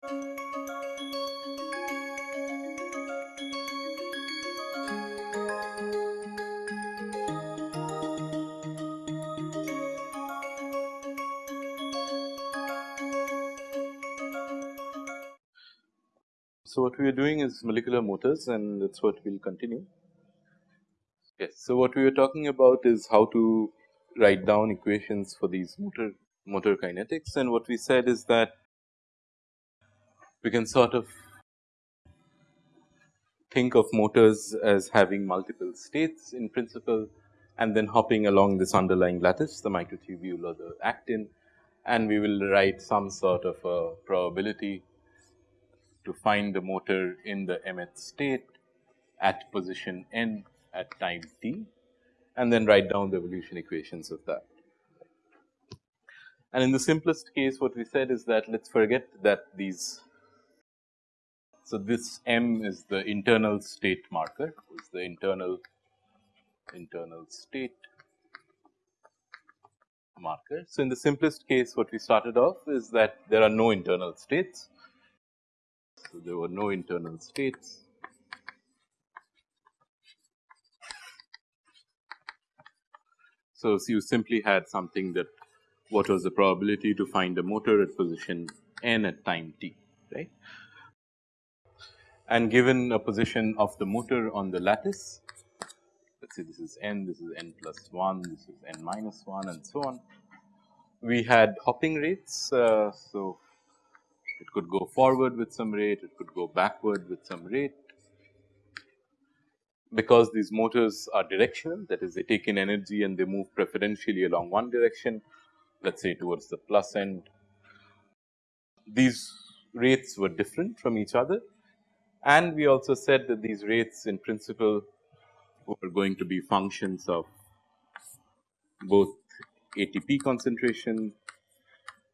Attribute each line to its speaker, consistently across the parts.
Speaker 1: So, what we are doing is molecular motors and that is what we will continue. Yes. So, what we are talking about is how to write down equations for these motor motor kinetics and what we said is that we can sort of think of motors as having multiple states in principle and then hopping along this underlying lattice the microtubule or the actin and we will write some sort of a probability to find the motor in the mth state at position n at time t and then write down the evolution equations of that. And in the simplest case what we said is that let us forget that these so, this M is the internal state marker is the internal internal state marker. So, in the simplest case what we started off is that there are no internal states. So, there were no internal states. So, so you simply had something that what was the probability to find a motor at position n at time t right and given a position of the motor on the lattice, let us say this is n, this is n plus 1, this is n minus 1 and so on. We had hopping rates. Uh, so, it could go forward with some rate, it could go backward with some rate. Because these motors are directional that is they take in energy and they move preferentially along one direction let us say towards the plus end. These rates were different from each other and we also said that these rates in principle were going to be functions of both ATP concentration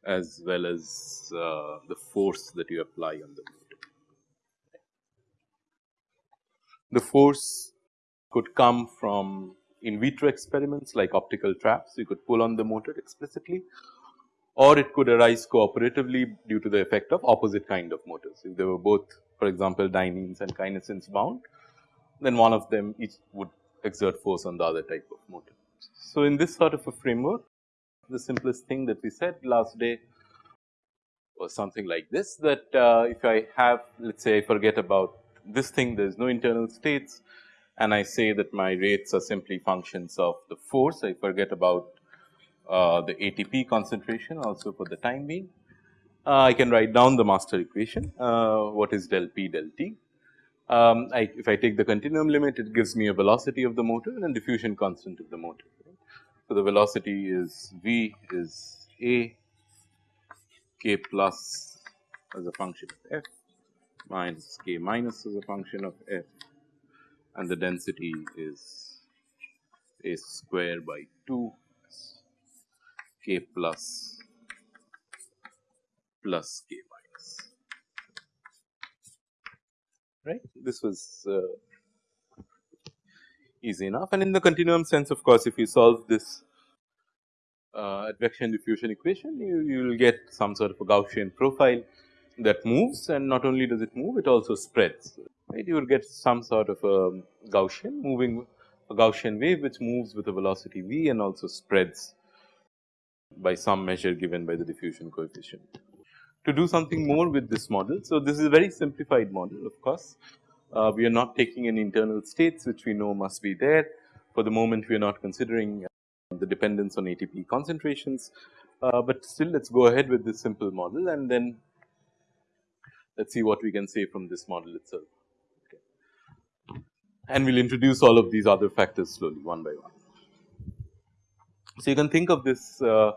Speaker 1: as well as uh, the force that you apply on the motor. The force could come from in vitro experiments like optical traps, you could pull on the motor explicitly or it could arise cooperatively due to the effect of opposite kind of motors. If they were both for example, dyneins and kinesins bound, then one of them each would exert force on the other type of motor. So, in this sort of a framework, the simplest thing that we said last day was something like this that uh, if I have let us say I forget about this thing there is no internal states and I say that my rates are simply functions of the force I forget about uh, the ATP concentration also for the time being I can write down the master equation uh, what is del p del t. Um, I, if I take the continuum limit it gives me a velocity of the motor and diffusion constant of the motor. So, the velocity is v is a k plus as a function of f minus k minus as a function of f and the density is a square by 2 k plus plus k minus. Right. This was uh, easy enough. And in the continuum sense of course, if you solve this uh, advection diffusion equation you, you will get some sort of a Gaussian profile that moves. And not only does it move it also spreads. Right. You will get some sort of a Gaussian moving a Gaussian wave which moves with a velocity v and also spreads by some measure given by the diffusion coefficient to do something more with this model. So, this is a very simplified model of course. Uh, we are not taking any internal states which we know must be there. For the moment we are not considering uh, the dependence on ATP concentrations, uh, but still let us go ahead with this simple model and then let us see what we can say from this model itself. Okay. And we will introduce all of these other factors slowly one by one. So, you can think of this uh,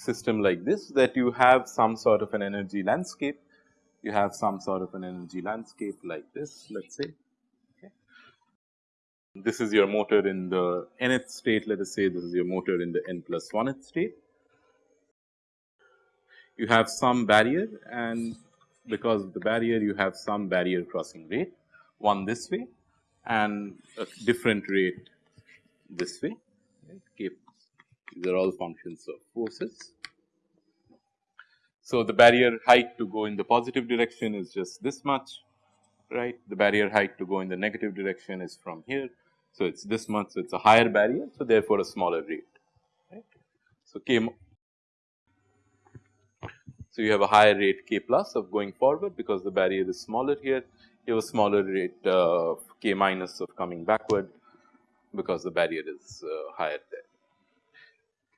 Speaker 1: system like this that you have some sort of an energy landscape, you have some sort of an energy landscape like this let us say. Okay. This is your motor in the nth state let us say this is your motor in the n plus 1th state. You have some barrier and because of the barrier you have some barrier crossing rate one this way and a different rate this way right, k these are all functions of forces. So, the barrier height to go in the positive direction is just this much right. The barrier height to go in the negative direction is from here. So, it is this much. So, it is a higher barrier. So, therefore, a smaller rate right. So, k so you have a higher rate k plus of going forward because the barrier is smaller here. You have a smaller rate uh, k minus of coming backward because the barrier is uh, higher there.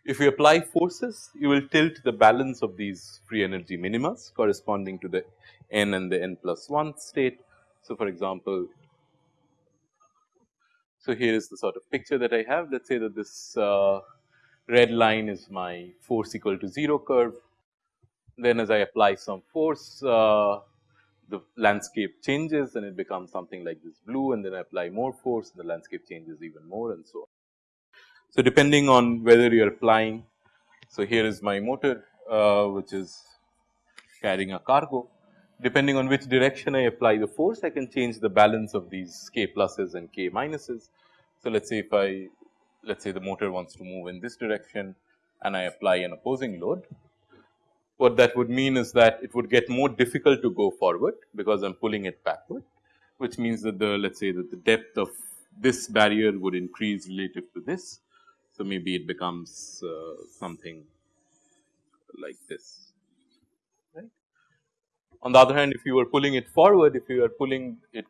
Speaker 1: If you apply forces, you will tilt the balance of these free energy minimas corresponding to the n and the n plus 1 state. So, for example, so here is the sort of picture that I have. Let us say that this uh, red line is my force equal to 0 curve. Then as I apply some force, uh, the landscape changes and it becomes something like this blue and then I apply more force and the landscape changes even more and so on. So, depending on whether you are applying, so here is my motor uh, which is carrying a cargo. Depending on which direction I apply the force, I can change the balance of these k pluses and k minuses. So, let us say if I let us say the motor wants to move in this direction and I apply an opposing load. What that would mean is that it would get more difficult to go forward because I am pulling it backward, which means that the let us say that the depth of this barrier would increase relative to this so, maybe it becomes uh, something like this. Right. On the other hand, if you are pulling it forward, if you are pulling it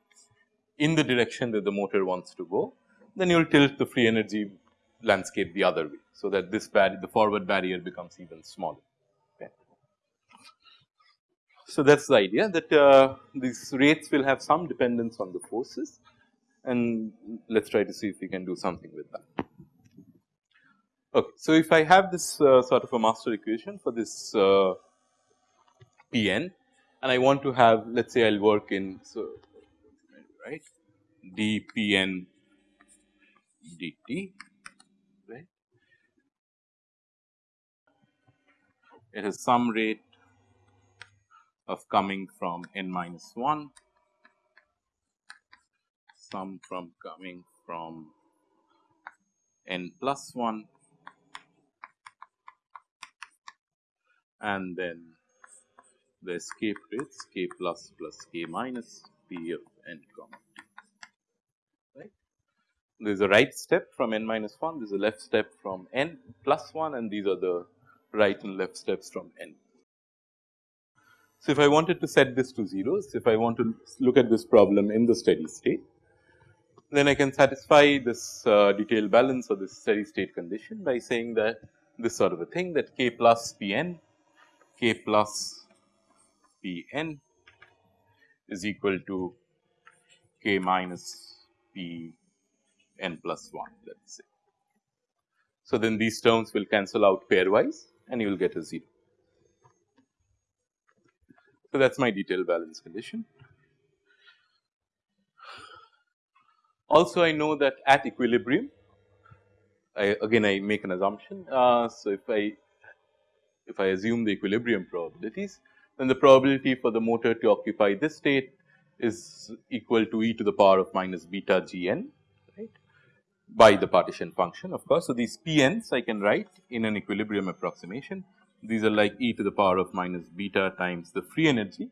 Speaker 1: in the direction that the motor wants to go, then you will tilt the free energy landscape the other way. So, that this the forward barrier becomes even smaller. So, that is the idea that uh, these rates will have some dependence on the forces and let us try to see if we can do something with that. Okay. So, if I have this uh, sort of a master equation for this uh, P n and I want to have let us say I will work in so right d P n dt right. It has some rate of coming from n minus 1, some from coming from n plus 1 and then the escape rates k plus plus k minus p of n comma t right. There is a right step from n minus 1, there is a left step from n plus 1 and these are the right and left steps from n. So, if I wanted to set this to zeros, if I want to look at this problem in the steady state, then I can satisfy this uh, detailed balance or this steady state condition by saying that this sort of a thing that k plus p n k plus p n is equal to k minus p n plus 1 let us say. So, then these terms will cancel out pairwise and you will get a 0. So, that is my detailed balance condition. Also I know that at equilibrium I again I make an assumption. Uh, so, if I if I assume the equilibrium probabilities, then the probability for the motor to occupy this state is equal to e to the power of minus beta g n right by the partition function of course. So, these p n's I can write in an equilibrium approximation these are like e to the power of minus beta times the free energy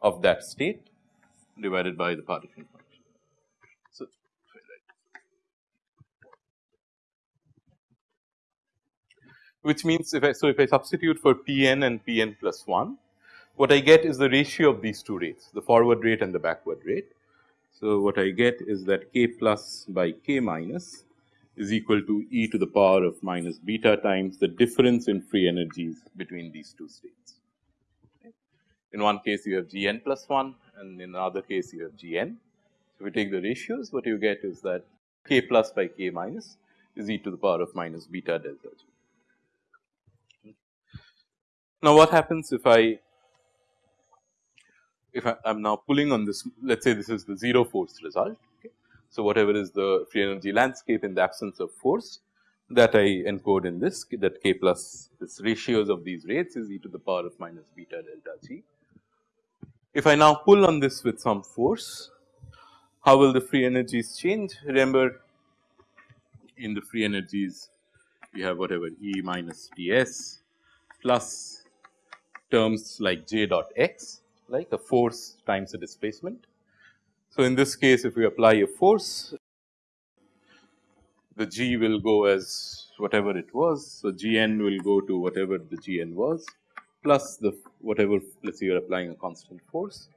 Speaker 1: of that state divided by the partition which means if I, so if I substitute for Pn and Pn plus 1, what I get is the ratio of these two rates, the forward rate and the backward rate. So, what I get is that k plus by k minus is equal to e to the power of minus beta times the difference in free energies between these two states. In one case you have g n plus 1 and in another case you have g n. So, if we take the ratios what you get is that k plus by k minus is e to the power of minus beta delta g. Now, what happens if I if I am now pulling on this let us say this is the 0 force result. Okay. So, whatever is the free energy landscape in the absence of force that I encode in this that k plus this ratios of these rates is e to the power of minus beta delta g. If I now pull on this with some force, how will the free energies change? Remember in the free energies we have whatever E minus ds plus terms like j dot x like a force times a displacement. So, in this case if we apply a force the g will go as whatever it was. So, g n will go to whatever the g n was plus the whatever let us say you are applying a constant force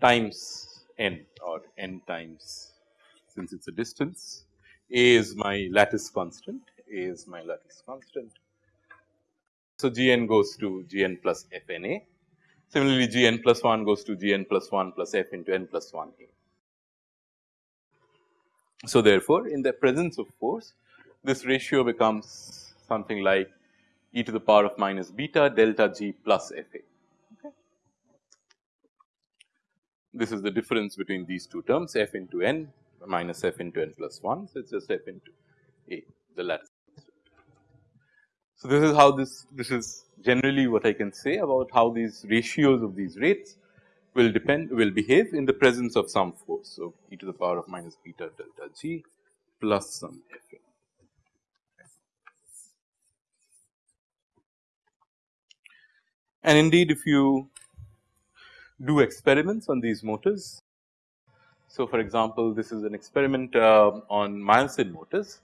Speaker 1: times n or n times since it is a distance. A is my lattice constant, A is my lattice constant. So, g n goes to g n plus f n a. Similarly, g n plus 1 goes to g n plus 1 plus f into n plus 1 a. So, therefore, in the presence of force this ratio becomes something like e to the power of minus beta delta g plus f a. Okay. This is the difference between these two terms f into n minus f into n plus 1. So, it is just f into a the lattice. So, this is how this this is generally what I can say about how these ratios of these rates will depend will behave in the presence of some force. So, e to the power of minus beta delta g plus some f. And indeed, if you do experiments on these motors, so for example, this is an experiment uh, on myosin motors,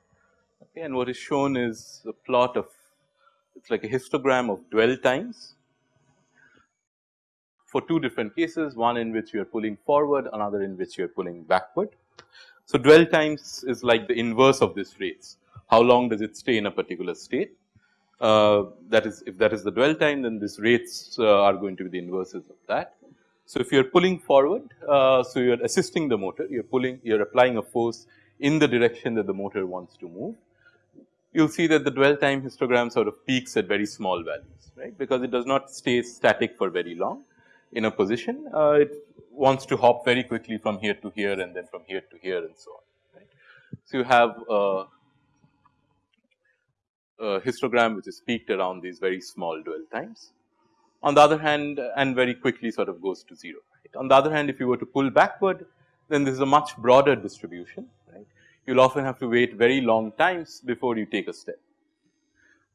Speaker 1: okay, and what is shown is a plot of it is like a histogram of dwell times for two different cases, one in which you are pulling forward, another in which you are pulling backward. So, dwell times is like the inverse of this rates. How long does it stay in a particular state? Uh, that is if that is the dwell time then these rates uh, are going to be the inverses of that. So, if you are pulling forward, uh, so you are assisting the motor, you are pulling, you are applying a force in the direction that the motor wants to move. You will see that the dwell time histogram sort of peaks at very small values, right, because it does not stay static for very long in a position. Uh, it wants to hop very quickly from here to here and then from here to here and so on, right. So, you have a, a histogram which is peaked around these very small dwell times. On the other hand and very quickly sort of goes to 0. Right. On the other hand if you were to pull backward then this is a much broader distribution. You will often have to wait very long times before you take a step.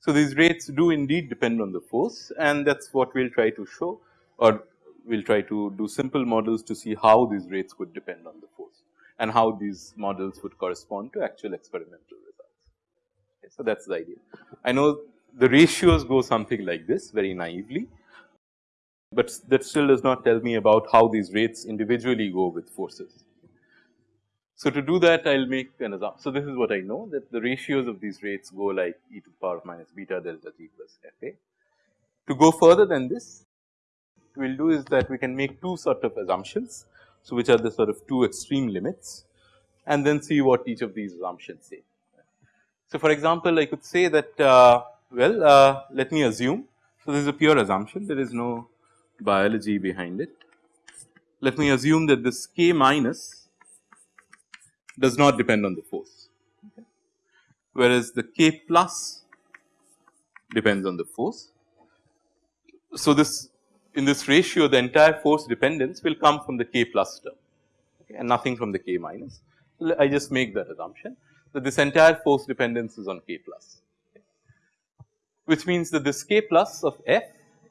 Speaker 1: So, these rates do indeed depend on the force and that is what we will try to show or we will try to do simple models to see how these rates would depend on the force and how these models would correspond to actual experimental results. Okay, so, that is the idea. I know the ratios go something like this very naively but that still does not tell me about how these rates individually go with forces. So, to do that I will make an assumption. So, this is what I know that the ratios of these rates go like e to the power of minus beta delta t plus f a. To go further than this we will do is that we can make two sort of assumptions. So, which are the sort of two extreme limits and then see what each of these assumptions say. So, for example, I could say that uh, well uh, let me assume. So, this is a pure assumption there is no biology behind it. Let me assume that this k minus does not depend on the force, okay. whereas the k plus depends on the force. So, this in this ratio the entire force dependence will come from the k plus term okay, and nothing from the k minus. I just make that assumption that this entire force dependence is on k plus, okay, which means that this k plus of f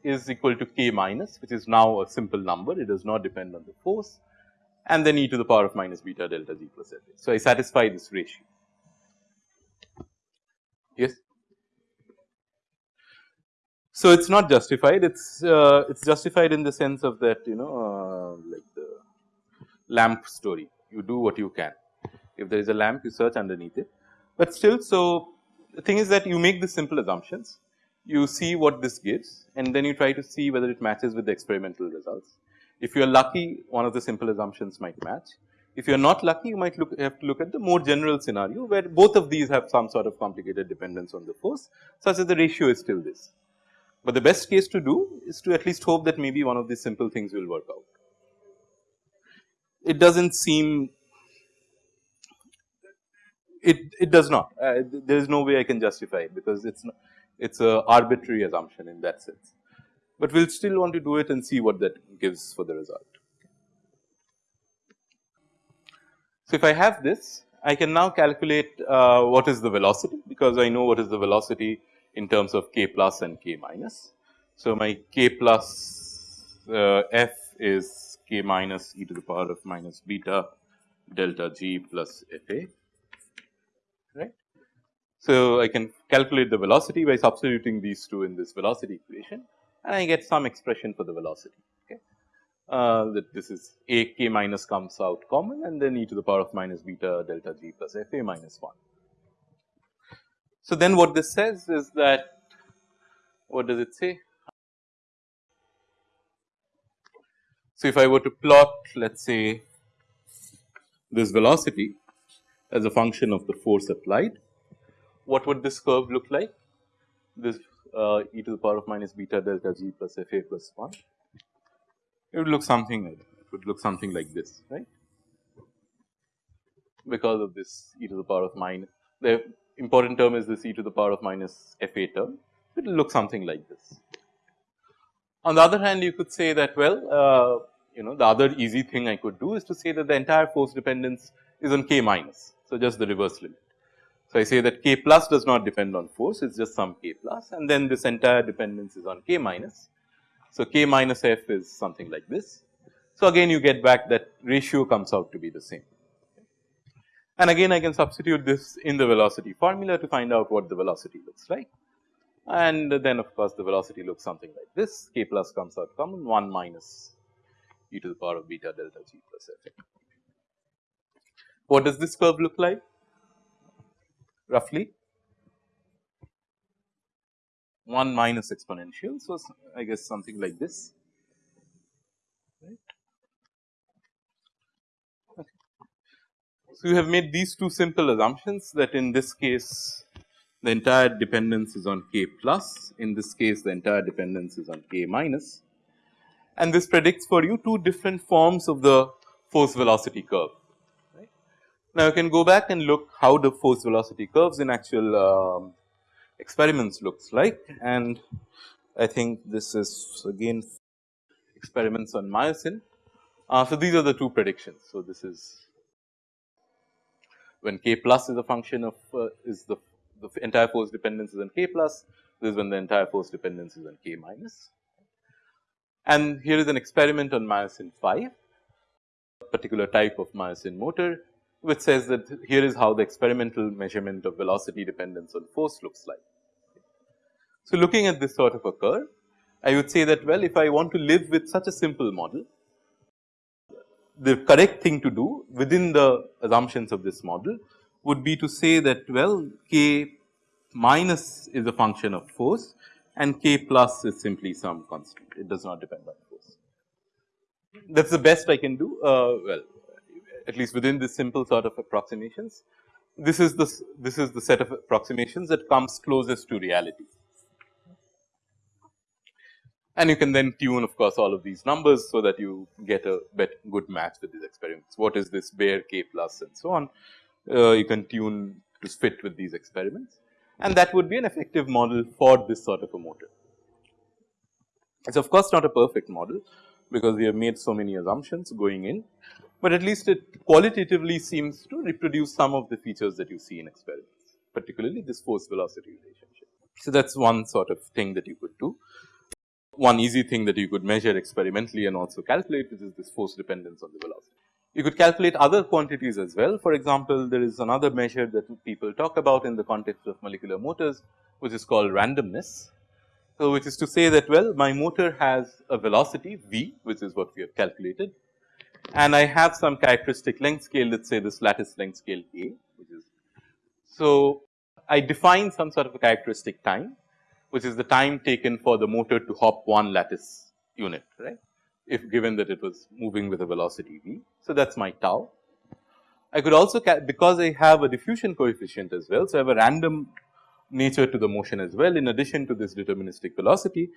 Speaker 1: is equal to k minus which is now a simple number it does not depend on the force and then e to the power of minus beta delta g plus f. So, I satisfy this ratio. Yes. So, it is not justified it is uh, it is justified in the sense of that you know uh, like the lamp story you do what you can if there is a lamp you search underneath it, but still so the thing is that you make the simple assumptions you see what this gives and then you try to see whether it matches with the experimental results. If you are lucky one of the simple assumptions might match. If you are not lucky you might look have to look at the more general scenario where both of these have some sort of complicated dependence on the force such that the ratio is still this. But the best case to do is to at least hope that maybe one of these simple things will work out. It does not seem it, it does not uh, there is no way I can justify it because it is it is a arbitrary assumption in that sense, but we will still want to do it and see what that gives for the result. So, if I have this I can now calculate uh, what is the velocity because I know what is the velocity in terms of k plus and k minus. So, my k plus uh, f is k minus e to the power of minus beta delta g plus f a right. So, I can calculate the velocity by substituting these two in this velocity equation and I get some expression for the velocity okay. Uh, that this is a k minus comes out common and then e to the power of minus beta delta g plus f a minus 1. So, then what this says is that what does it say? So, if I were to plot let us say this velocity as a function of the force applied, what would this curve look like? This uh, e to the power of minus beta delta g plus f a plus 1. It would look something like that. It would look something like this, right? Because of this e to the power of minus, the important term is this e to the power of minus f a term, it will look something like this. On the other hand, you could say that well, uh, you know the other easy thing I could do is to say that the entire force dependence is on k minus. So, just the reverse limit. So, I say that k plus does not depend on force, it is just some k plus and then this entire dependence is on k minus. So, k minus f is something like this. So, again you get back that ratio comes out to be the same. And again I can substitute this in the velocity formula to find out what the velocity looks like. And then of course, the velocity looks something like this k plus comes out common 1 minus e to the power of beta delta g plus f. What does this curve look like roughly? 1 minus exponential. So, I guess something like this. Right. Okay. So, you have made these two simple assumptions that in this case the entire dependence is on k plus, in this case the entire dependence is on k minus and this predicts for you two different forms of the force velocity curve. Now, you can go back and look how the force velocity curves in actual um, experiments looks like and I think this is again experiments on myosin. Uh, so, these are the two predictions. So, this is when k plus is a function of uh, is the, the entire force dependence is on k plus, this is when the entire force dependence is on k minus. And here is an experiment on myosin 5, particular type of myosin motor, which says that here is how the experimental measurement of velocity dependence on force looks like. So, looking at this sort of a curve, I would say that well, if I want to live with such a simple model, the correct thing to do within the assumptions of this model would be to say that well, k minus is a function of force and k plus is simply some constant, it does not depend on force. That is the best I can do, uh, well at least within this simple sort of approximations. This is the, this is the set of approximations that comes closest to reality. And you can then tune of course all of these numbers so that you get a good match with these experiments. What is this bare k plus and so on, uh, you can tune to fit with these experiments and that would be an effective model for this sort of a motor. It is of course not a perfect model because we have made so many assumptions going in, but at least it qualitatively seems to reproduce some of the features that you see in experiments, particularly this force velocity relationship. So, that is one sort of thing that you could do. One easy thing that you could measure experimentally and also calculate which is this force dependence on the velocity. You could calculate other quantities as well. For example, there is another measure that people talk about in the context of molecular motors, which is called randomness. So, which is to say that well, my motor has a velocity v, which is what we have calculated, and I have some characteristic length scale, let us say this lattice length scale a, which is. So, I define some sort of a characteristic time, which is the time taken for the motor to hop one lattice unit, right if given that it was moving with a velocity v. So, that is my tau. I could also because I have a diffusion coefficient as well. So, I have a random nature to the motion as well in addition to this deterministic velocity.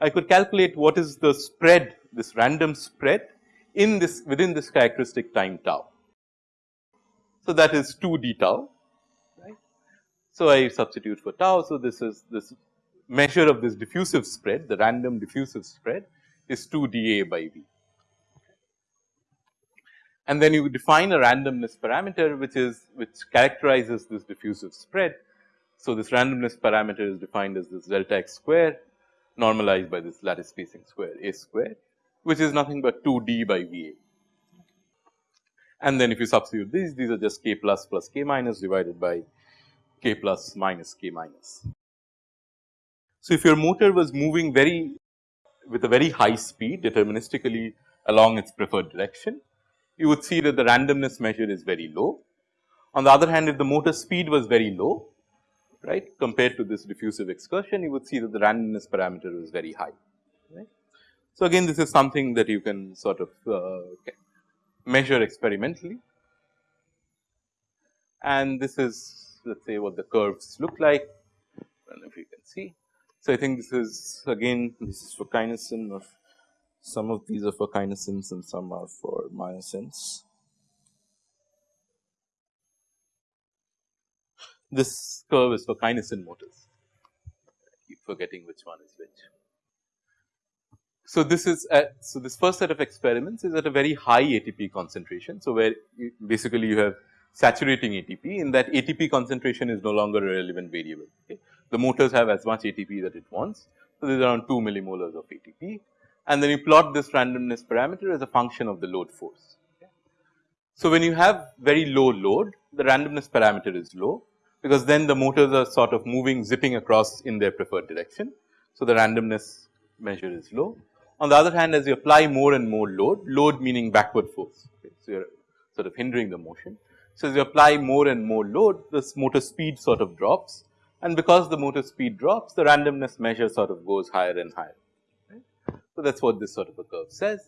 Speaker 1: I could calculate what is the spread this random spread in this within this characteristic time tau. So, that is 2 d tau right. So, I substitute for tau. So, this is this measure of this diffusive spread the random diffusive spread is 2 dA by V. And then you define a randomness parameter which is which characterizes this diffusive spread. So, this randomness parameter is defined as this delta x square normalized by this lattice spacing square A square which is nothing but 2 d by V A. And then if you substitute these, these are just k plus plus k minus divided by k plus minus k minus. So, if your motor was moving very with a very high speed deterministically along its preferred direction, you would see that the randomness measure is very low. On the other hand, if the motor speed was very low, right compared to this diffusive excursion, you would see that the randomness parameter is very high. Right. So, again this is something that you can sort of uh, measure experimentally and this is let us say what the curves look like and if you can see. So, I think this is again this is for kinesin of some of these are for kinesins and some are for myosins. This curve is for kinesin motors, keep forgetting which one is which. So, this is at, so this first set of experiments is at a very high ATP concentration. So, where you basically you have saturating ATP in that ATP concentration is no longer a relevant variable. Okay. The motors have as much ATP that it wants. So, there is around 2 millimolars of ATP and then you plot this randomness parameter as a function of the load force. Okay. So, when you have very low load the randomness parameter is low because then the motors are sort of moving zipping across in their preferred direction. So, the randomness measure is low on the other hand, as you apply more and more load, load meaning backward force, okay. so you are sort of hindering the motion. So, as you apply more and more load, this motor speed sort of drops and because the motor speed drops, the randomness measure sort of goes higher and higher. So, that is what this sort of a curve says.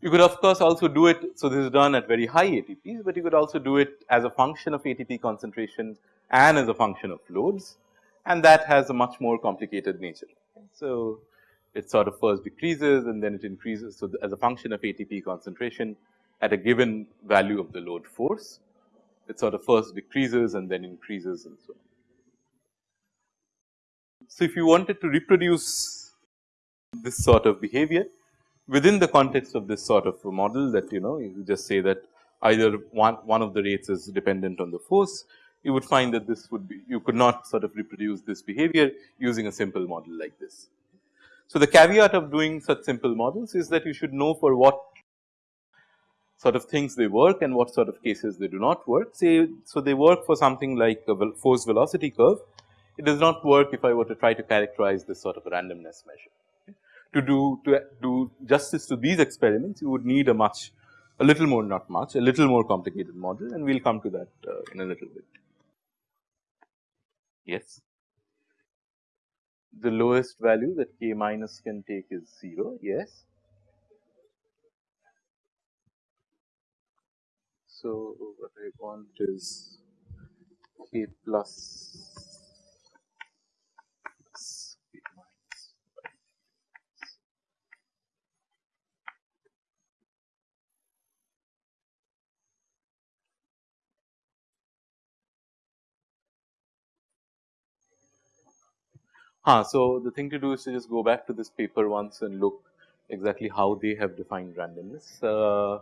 Speaker 1: You could of course also do it, so this is done at very high ATPs, but you could also do it as a function of ATP concentration and as a function of loads and that has a much more complicated nature. So, it sort of first decreases and then it increases. So, as a function of ATP concentration at a given value of the load force, it sort of first decreases and then increases and so on. So, if you wanted to reproduce this sort of behavior within the context of this sort of a model that you know you just say that either one, one of the rates is dependent on the force, you would find that this would be you could not sort of reproduce this behavior using a simple model like this. So, the caveat of doing such simple models is that you should know for what sort of things they work and what sort of cases they do not work. Say, so they work for something like a force velocity curve. It does not work if I were to try to characterize this sort of randomness measure. To do to do justice to these experiments, you would need a much a little more not much a little more complicated model and we will come to that uh, in a little bit. Yes the lowest value that k minus can take is 0, yes. So, what I want is k plus Huh, so the thing to do is to just go back to this paper once and look exactly how they have defined randomness. Uh,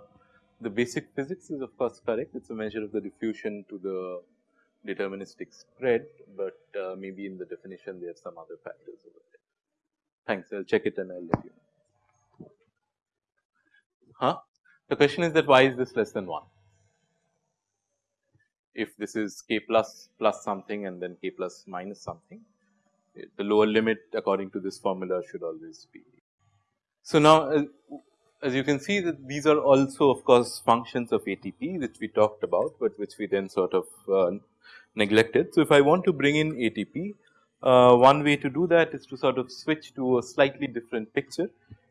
Speaker 1: the basic physics is of course correct, it is a measure of the diffusion to the deterministic spread, but uh, maybe in the definition there are some other factors over there. Thanks, I will check it and I will let you know. Huh? The question is that why is this less than 1? If this is k plus plus something and then k plus minus something, the lower limit according to this formula should always be. So, now as, you can see that these are also of course functions of ATP which we talked about, but which we then sort of uh, neglected. So, if I want to bring in ATP, uh, one way to do that is to sort of switch to a slightly different picture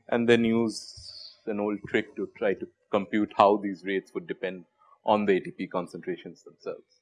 Speaker 1: and then use an old trick to try to compute how these rates would depend on the ATP concentrations themselves.